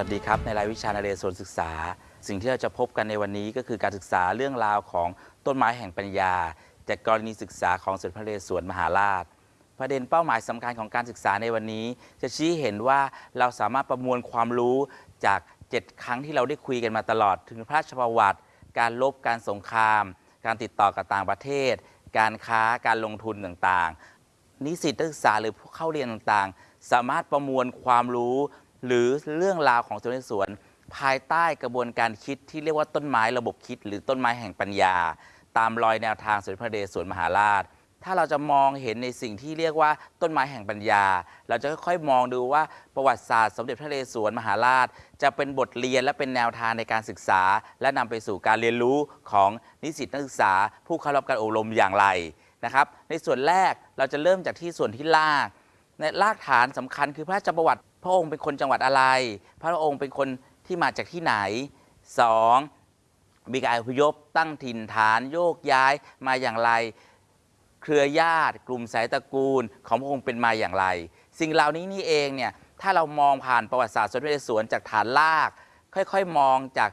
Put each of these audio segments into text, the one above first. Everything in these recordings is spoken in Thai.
สวัสดีครับ ในรายวิชานเรศวรศึกษา สิ่งที่เราจะพบกันในวันนี้ก็คือการศึกษาเรื่องราวของต้นไม้แห่งปัญญา จากกรณีศึกษาของสมเด็จพระนเรศวรมหาราช ประเด็นเป้าหมายสำคัญของการศึกษาในวันนี้ จะชี้เห็นว่าเราสามารถประมวลความรู้จาก 7 ครั้งที่เราได้คุยกันมาตลอด ถึงพระราชประวัติ การลบการสงคราม การติดต่อกับต่างประเทศ การค้าการลงทุนต่างๆ นิสิตนักศึกษาหรือผู้เข้าเรียนต่างๆ สามารถประมวลความรู้ หรือเรื่องราวของสมเด็จสวน ภายใต้กระบวนการคิดที่เรียกว่าต้นไม้ระบบคิด หรือต้นไม้แห่งปัญญา ตามรอยแนวทางสมเด็จพระนเรศวรมหาราช ถ้าเราจะมองเห็นในสิ่งที่เรียกว่าต้นไม้แห่งปัญญา เราจะค่อยๆมองดูว่าประวัติศาสตร์สมเด็จพระนเรศวรมหาราช จะเป็นบทเรียนและเป็นแนวทางในการศึกษา และนำไปสู่การเรียนรู้ของนิสิตนักศึกษา ผู้เข้ารับการอบรมอย่างไรนะครับในส่วนแรกเราจะเริ่มจากที่ส่วนที่ลากในรากฐานสำคัญคือพระราชประวัติ พระองค์เป็นคนจังหวัดอะไร พระองค์เป็นคนที่มาจากที่ไหน 2. มีการอพยพตั้งถิ่นฐานโยกย้ายมาอย่างไร เครือญาติ กลุ่มสายตระกูลของพระองค์เป็นมาอย่างไร สิ่งเหล่านี้นี่เองเนี่ยถ้าเรามองผ่านประวัติศาสตร์สมเด็จพระนเรศวรจากฐานราก ค่อยๆ มองจาก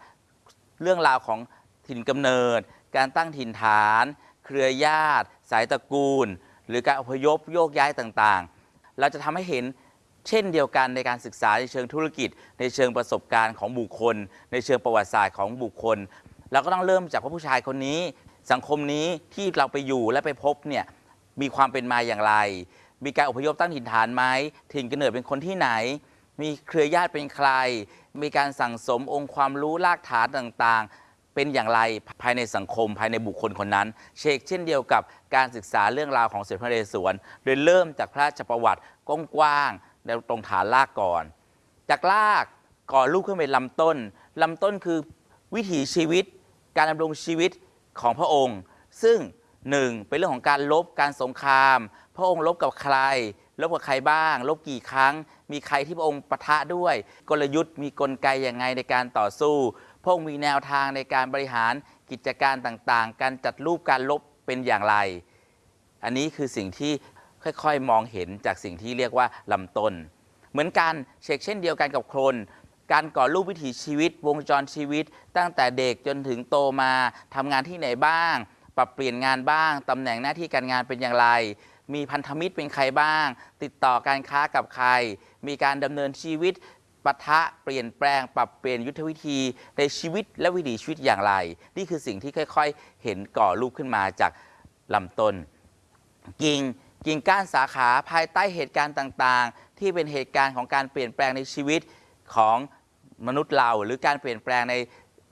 เรื่องราวของถิ่นกำเนิด การตั้งถิ่นฐาน เครือญาติ สายตระกูล หรือการอพยพโยกย้ายต่างๆ เราจะทำให้เห็น เช่นเดียวกันในการศึกษาในเชิงธุรกิจ ในเชิงประสบการณ์ของบุคคล ในเชิงประวัติศาสตร์ของบุคคลเราก็ต้องเริ่มจากว่าผู้ชายคนนี้ สังคมนี้ที่เราไปอยู่และไปพบเนี่ยมีความเป็นมาอย่างไร มีการอพยพตั้งถิ่นฐานไหมถิ่นกำเนิดเป็นคนที่ไหน มีเครือญาติเป็นใคร มีการสั่งสมองค์ความรู้รากฐานต่างๆ เป็นอย่างไรภายในสังคมภายในบุคคลคนนั้น เชกเช่นเดียวกับการศึกษาเรื่องราวของเสด็จพระนเรศวรโดยเริ่มจากพระราชประวัติกว้างๆ แล้วตรงฐานรากก่อน จากรากก่อลูกขึ้นเป็นลำต้นลำต้นคือวิถีชีวิต การดำรงชีวิตของพระองค์ ซึ่งหนึ่งเป็นเรื่องของการลบการสงคราม พระองค์ลบกับใคร ลบกับใครบ้าง ลบกี่ครั้ง มีใครที่พระองค์ปะทะด้วย กลยุทธ์มีกลไกอยังไงในการต่อสู้ พระองค์มีแนวทางในการบริหารกิจการต่างๆ การจัดรูปการลบเป็นอย่างไร อันนี้คือสิ่งที่ ค่อยๆ มองเห็นจากสิ่งที่เรียกว่าลำต้น เหมือนกันเช็กเช่นเดียวกันกับโครนการก่อรูปวิถีชีวิต วงจรชีวิต ตั้งแต่เด็กจนถึงโตมาทำงานที่ไหนบ้าง ปรับเปลี่ยนงานบ้างตำแหน่งหน้าที่การงานเป็นอย่างไร มีพันธมิตรเป็นใครบ้าง ติดต่อการค้ากับใคร มีการดำเนินชีวิตปะทะเปลี่ยนแปลง ปรับเปลี่ยนยุทธวิธีในชีวิตและวิถีชีวิตอย่างไร นี่คือสิ่งที่ค่อย ๆ เห็นก่อรูปขึ้นมาจากลำต้นกิ่ง กิ่งก้านสาขาภายใต้เหตุการณ์ต่างๆ ที่เป็นเหตุการณ์ของการเปลี่ยนแปลงในชีวิตของมนุษย์เรา หรือการเปลี่ยนแปลงใน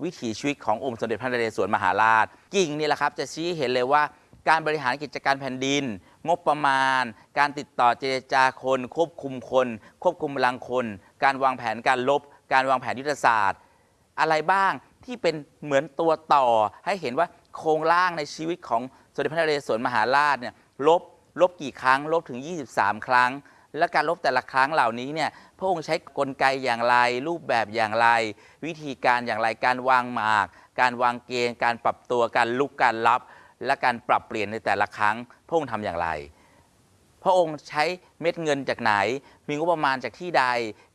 วิถีชีวิตขององค์สมเด็จพระนเรศวรมหาราช กิ่งนี่แหละครับจะชี้เห็นเลยว่าการบริหารกิจการแผ่นดิน งบประมาณ การติดต่อเจรจาคน ควบคุมคน ควบคุมพลังคน การวางแผนการลบ การวางแผนยุทธศาสตร์ อะไรบ้างที่เป็นเหมือนตัวต่อให้เห็นว่าโครงร่างในชีวิตของสมเด็จพระนเรศวรมหาราชเนี่ยลบ ลบกี่ครั้ง ลบถึง 23 ครั้ง และการลบแต่ละครั้งเหล่านี้เนี่ยพระองค์ใช้กลไกอย่างไร รูปแบบอย่างไร วิธีการอย่างไรการวางหมาก การวางเกณฑ์การปรับตัวการลุกการรับ และการปรับเปลี่ยนในแต่ละครั้ง พระองค์ทำอย่างไรพระองค์ใช้เม็ดเงินจากไหน มีงบประมาณจากที่ใด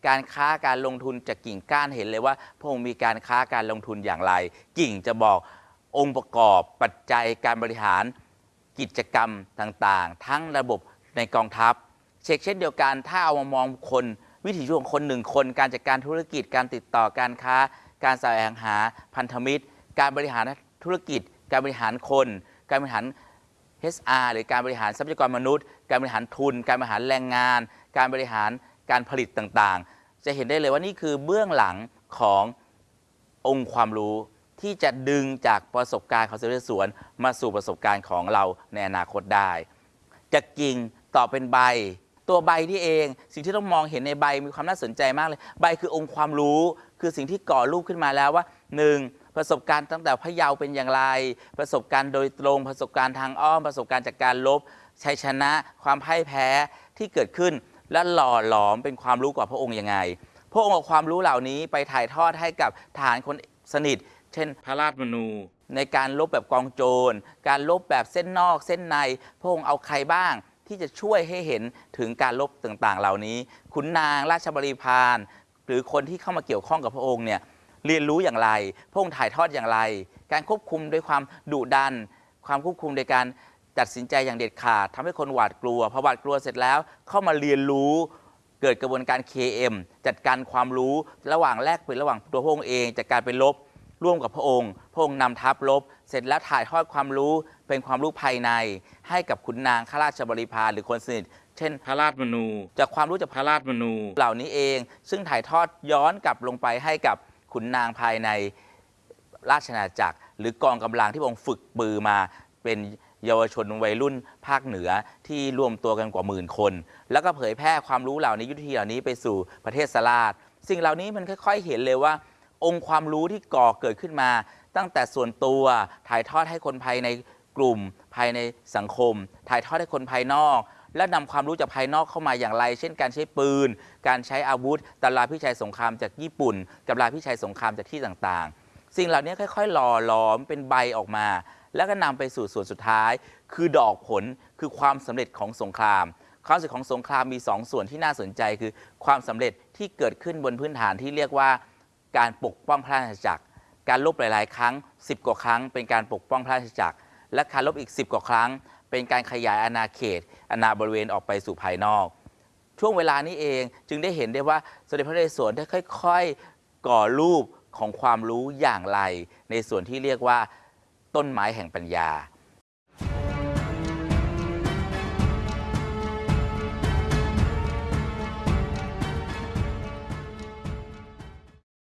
การค้าการลงทุนจากกิ่งก้านเห็นเลยว่า พระองค์มีการค้าการลงทุนอย่างไร กิ่งจะบอกองค์ประกอบปัจจัยการบริหาร กิจกรรมต่างๆ ทั้งระบบในกองทัพ เช็คเช่นเดียวกัน ถ้าเอามามองคน วิถีชีวิตของคนหนึ่งคน การจัดการธุรกิจการติดต่อการค้า การแสวงหาพันธมิตร การบริหารธุรกิจ การบริหารคน การบริหาร HR หรือการบริหารทรัพยากรมนุษย์ การบริหารทุน การบริหารแรงงาน การบริหารการผลิตต่างๆ จะเห็นได้เลยว่านี่คือเบื้องหลังขององค์ความรู้ ที่จะดึงจากประสบการณ์ของเสด็จสวน มาสู่ประสบการณ์ของเราในอนาคตได้ จากกิ่งต่อเป็นใบ ตัวใบที่เอง สิ่งที่ต้องมองเห็นในใบมีความน่าสนใจมากเลย ใบคือองค์ความรู้ คือสิ่งที่ก่อรูปขึ้นมาแล้วว่า 1. ประสบการณ์ตั้งแต่พะเยาเป็นอย่างไร ประสบการณ์โดยตรง ประสบการณ์ทางอ้อม ประสบการณ์จากการลบ ชัยชนะ ความพ่ายแพ้ที่เกิดขึ้น และหล่อหลอมเป็นความรู้กว่าพระองค์ยังไง พระองค์เอาความรู้เหล่านี้ไปถ่ายทอดให้กับทหารคน สนิท เช่น พระราชมนู ในการลบแบบกองโจร การลบแบบเส้นนอกเส้นใน พระองค์เอาใครบ้างที่จะช่วยให้เห็นถึงการลบต่างๆ เหล่านี้ ขุนนางราชบริพารหรือคนที่เข้ามาเกี่ยวข้องกับพระองค์เนี่ยเรียนรู้อย่างไร พระองค์ถ่ายทอดอย่างไร การควบคุมด้วยความดุดัน ความควบคุมในการตัดสินใจอย่างเด็ดขาดทำให้คนหวาดกลัวพอหวาดกลัวเสร็จแล้ว เข้ามาเรียนรู้ เกิดกระบวนการ KM จัดการความรู้ระหว่างแลกเปลี่ยนระหว่างตัวพระองค์เองจัดการไปลบร่วมกับพระองค์ พระองค์นำทัพลบ เสร็จแล้วถ่ายทอดความรู้เป็นความรู้ภายใน ให้กับขุนนางข้าราชบริพารหรือคนสนิทเช่น พระราชมนู จากความรู้จากพระราชมนู เหล่านี้เอง ซึ่งถ่ายทอดย้อนกลับลงไปให้กับขุนนางภายในราชอาณาจักร หรือกองกำลังที่พระองค์ฝึกปือมาเป็น เยาวชนวัยรุ่นภาคเหนือที่รวมตัวกันกว่าหมื่นคน แล้วก็เผยแพร่ความรู้เหล่านี้ยุทธวิธีเหล่านี้ไปสู่ประเทศสลาดสิ่งเหล่านี้มันค่อย ๆ เห็นเลยว่า องค์ความรู้ที่ก่อเกิดขึ้นมา ตั้งแต่ส่วนตัวถ่ายทอดให้คนภายในกลุ่ม ภายในสังคม ถ่ายทอดให้คนภายนอก และนำความรู้จากภายนอกเข้ามาอย่างไร เช่น การใช้ปืน การใช้อาวุธตำราพิชัยสงครามจากญี่ปุ่นกับราพิชัยสงครามจากที่ต่างๆ สิ่งเหล่านี้ค่อย ๆ หล่อหลอมเป็นใบออกมา แล้วก็นำไปสู่ส่วนสุดท้าย คือดอกผลคือความสำเร็จของสงคราม ความสำเร็จของสงครามมี 2ส่วนที่น่าสนใจคือความสำเร็จที่เกิดขึ้นบนพื้นฐานที่เรียกว่าการปกป้องพระราชจักร การลบหลาย ๆ ครั้ง 10 กว่าครั้ง เป็นการปกป้องพระราชจักร และการลบอีก 10 กว่าครั้ง เป็นการขยายอาณาเขต อาณาบริเวณออกไปสู่ภายนอก ช่วงเวลานี้เองจึงได้เห็นได้ว่าสมเด็จพระนเรศวรได้ค่อย ๆ ก่อรูปของความรู้อย่างไร ในส่วนที่เรียกว่า ต้นไม้แห่งปัญญา